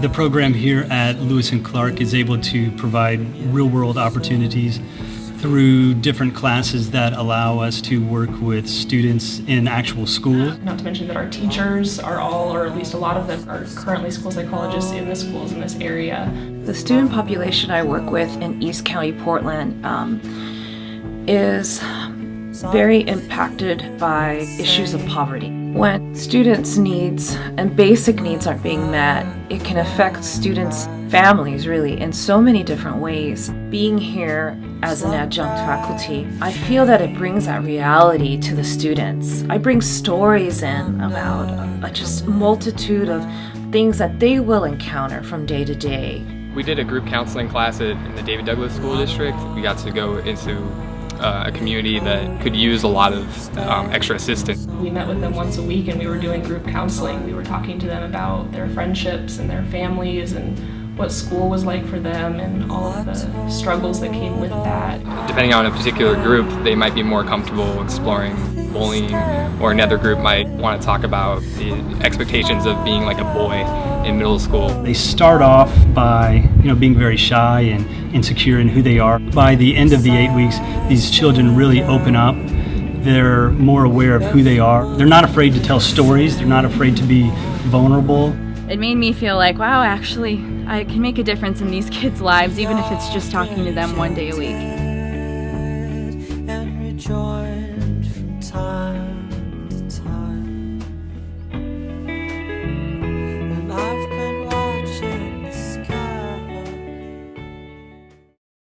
The program here at Lewis and Clark is able to provide real-world opportunities through different classes that allow us to work with students in actual school. Not to mention that our teachers are all, or at least a lot of them, are currently school psychologists in the schools in this area. The student population I work with in East County, Portland um, is very impacted by issues of poverty. When students' needs and basic needs aren't being met, it can affect students' families really in so many different ways. Being here as an adjunct faculty, I feel that it brings that reality to the students. I bring stories in about a just multitude of things that they will encounter from day to day. We did a group counseling class at, in the David Douglas School District. We got to go into uh, a community that could use a lot of um, extra assistance. We met with them once a week and we were doing group counseling. We were talking to them about their friendships and their families and what school was like for them and all of the struggles that came with that. Depending on a particular group, they might be more comfortable exploring bullying or another group might want to talk about the expectations of being like a boy in middle school. They start off by you know being very shy and insecure in who they are. By the end of the eight weeks, these children really open up. They're more aware of who they are. They're not afraid to tell stories. They're not afraid to be vulnerable. It made me feel like, wow, actually, I can make a difference in these kids' lives, even if it's just talking to them one day a week.